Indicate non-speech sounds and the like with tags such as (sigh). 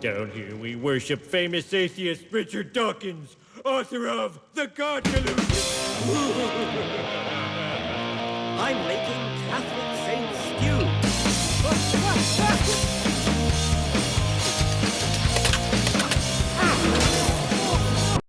Down here we worship famous atheist Richard Dawkins, author of The God Delusion. (laughs) I'm making Catholic